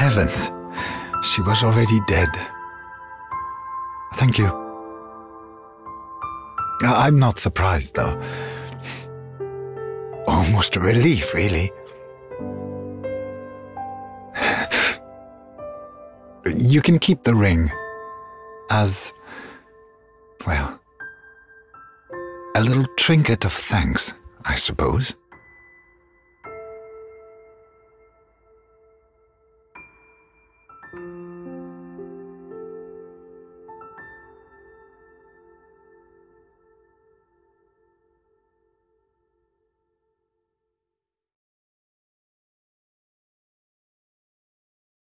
heavens, she was already dead. Thank you. I'm not surprised, though. Almost a relief, really. You can keep the ring as, well, a little trinket of thanks, I suppose.